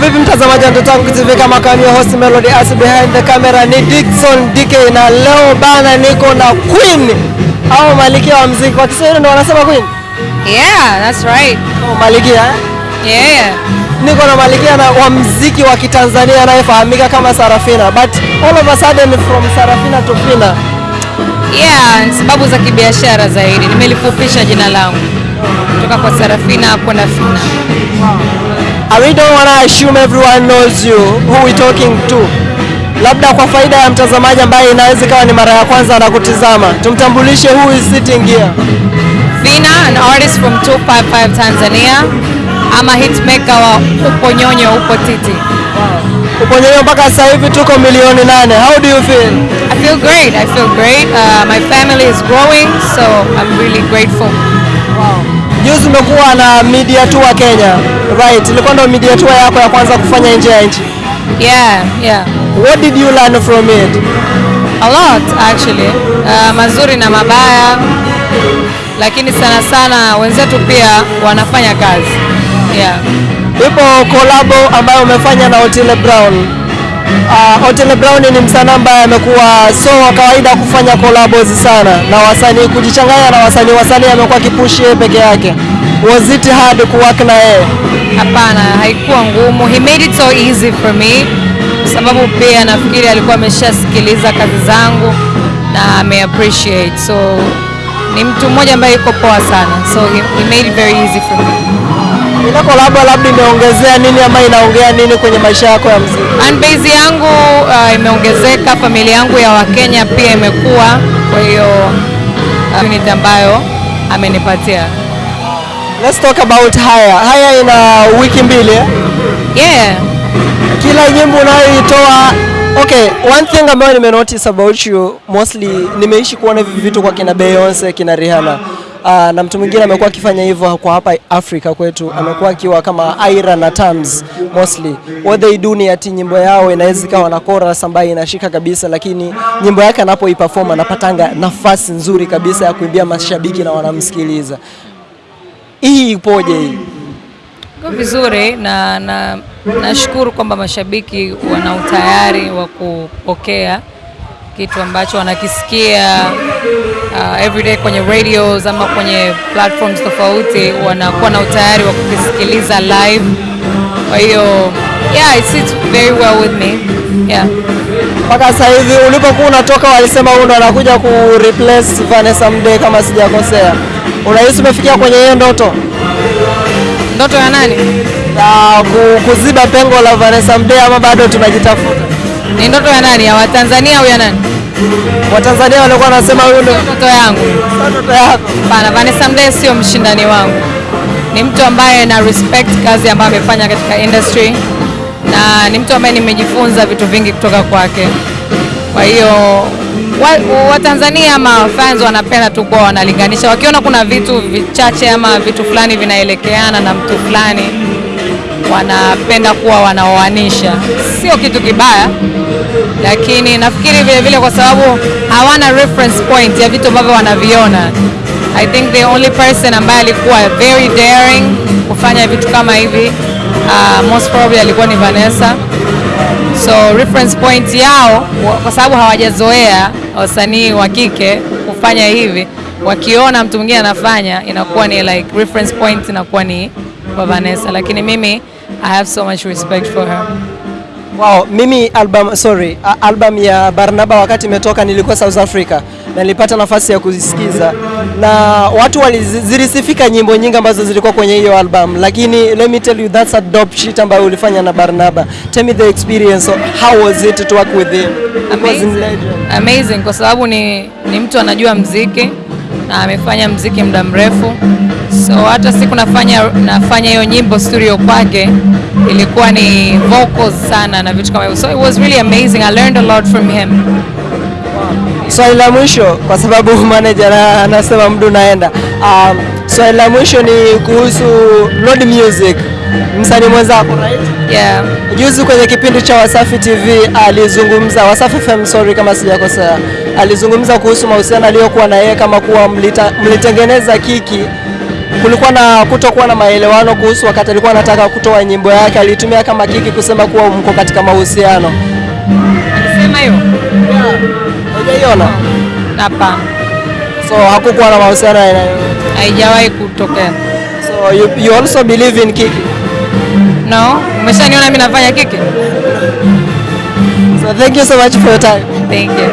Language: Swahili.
vipi mtazamaji wa Ndoto Yangu TV, kama kawaida, host Melody as behind the camera ni Dickson DK, na leo bana niko na Queen au malikia wa muziki kwa Kiswahili ndo wanasema Queen Yeah, that's right. au malikia eh? Yeah. Niko na malikia na wa muziki wa Kitanzania anayefahamika kama Sarafina, but all of a sudden from Sarafina to Fina. Yeah, ni sababu za kibiashara zaidi. Nimelifupisha jina langu kutoka kwa Sarafina kwenda Fina. I we don't wanna assume everyone knows you who we talking to. Labda kwa faida ya mtazamaji ambaye inaweza ikawa ni mara ya kwanza anakutizama, tumtambulishe who is sitting here. Fina, an artist from 255 Tanzania. I'm a hitmaker wa Upo Nyonyo Upo Titi. Wow. Uponyonyo mpaka sasa hivi tuko milioni nane. How do you feel? I feel great. I feel great. Uh, my family is growing, so I'm really grateful. Juzi umekuwa na media tour Kenya. Right, ilikuwa ndo media tour yako ya kwanza kufanya nje ya nchi. Yeah, yeah. What did you learn from it? A lot actually. Uh, mazuri na mabaya, lakini sana sana wenzetu pia wanafanya kazi. Yeah. Ipo kolabo ambayo umefanya na Otile Brown. Uh, Otile Brown ni msanii ambaye amekuwa so wa kawaida kufanya collabs sana na wasanii, kujichanganya na wasanii. Wasanii amekuwa kipushi yeye peke yake. Was it hard kuwork na yeye? Hapana, haikuwa ngumu. He made it so easy for me, sababu pia nafikiri alikuwa ameshasikiliza kazi zangu na ame appreciate. So ni mtu mmoja ambaye yuko poa sana, so he, he made it very easy for me. Inako kolabo labda imeongezea nini ama inaongea nini kwenye maisha yako ya muziki? Fanbase yangu uh, imeongezeka, familia yangu ya Wakenya pia imekuwa, kwa hiyo uh, community ambayo amenipatia. Let's talk about haya. Haya ina wiki mbili eh? Yeah. Kila nyimbo unayoitoa Okay, one thing ambayo nime notice about you mostly nimeishi kuona hivi vitu kwa kina Beyonce, kina Rihanna. Uh, na mtu mwingine amekuwa akifanya hivyo kwa hapa Afrika kwetu, amekuwa akiwa kama Aira na Tams mostly. What they do ni ati nyimbo yao inaweza ikawa na chorus ambayo inashika kabisa, lakini nyimbo yake anapoiperform anapatanga nafasi nzuri kabisa ya kuimbia mashabiki na wanamsikiliza. Hii ipoje hii? Iko vizuri na na nashukuru kwamba mashabiki wana utayari wa kupokea kitu ambacho wanakisikia uh, everyday kwenye radios ama kwenye platforms tofauti, wanakuwa na utayari wa kukisikiliza live. Kwa hiyo yeah, it sits very well with me. Yeah. mpaka sasa hivi ulipokuwa unatoka walisema huyu ndo anakuja ku replace Vanessa Mdee kama sijakosea. Unahisi umefikia kwenye hiyo ndoto Ndoto ya nani? Ku, kuziba pengo la Vanessa Mdee ama bado tunajitafuta? Ni ndoto ya nani? Ya Watanzania au ya nani? Watanzania walikuwa wanasema huyu ndo Ndoto yangu. ndoto yako. Hapana, Vanessa Mdee sio mshindani wangu, ni mtu ambaye na respect kazi ambayo amefanya katika industry na ni mtu ambaye nimejifunza vitu vingi kutoka kwake. Kwa hiyo Watanzania wa ama fans wanapenda tu kuwa wanalinganisha, wakiona kuna vitu vichache ama vitu fulani vinaelekeana na mtu fulani, wanapenda kuwa wanaoanisha. Sio kitu kibaya, lakini nafikiri vile vile kwa sababu hawana reference point ya vitu ambavyo wanaviona. I think the only person ambaye alikuwa very daring kufanya vitu kama hivi uh, most probably alikuwa ni Vanessa. So reference point yao kwa sababu hawajazoea wasanii wa kike kufanya hivi, wakiona mtu mwingine anafanya inakuwa ni like reference point inakuwa ni kwa Vanessa, lakini mimi I have so much respect for her. Wow, mimi album sorry, album ya Barnaba wakati imetoka nilikuwa South Africa na nilipata nafasi ya kuzisikiza na watu zilisifika nyimbo nyingi ambazo zilikuwa kwenye hiyo album, lakini let me tell you that's a dope shit ambayo ulifanya na Barnaba. Tell me the experience, how was it to work with him? It was in legend. Amazing kwa sababu ni, ni mtu anajua mziki na amefanya mziki muda mrefu, so hata siku nafanya nafanya hiyo nyimbo studio kwake ilikuwa ni vocals sana na vitu kama hivyo, so it was really amazing. I learned a lot from him. Swali la mwisho kwa sababu manager anasema mdu naenda. Um, swali la mwisho ni kuhusu Lord Music, msanii mwenzako right? Yeah. Juzi kwenye kipindi cha Wasafi TV alizungumza, Wasafi FM sorry kama sijakosea, alizungumza kuhusu mahusiano aliyokuwa na yeye kama kuwa mlita, mlitengeneza kiki kulikuwa na kutokuwa na maelewano kuhusu wakati alikuwa anataka kutoa nyimbo yake, alitumia kama kiki kusema kuwa mko katika mahusiano. Alisema hiyo Hujaiona? hapana, So hakukuwa na mahusiano aina yoyote. haijawahi kutokea. So you, you also believe in kiki. No, umeshaniona mimi nafanya kiki. So thank you so much for your time. Thank you.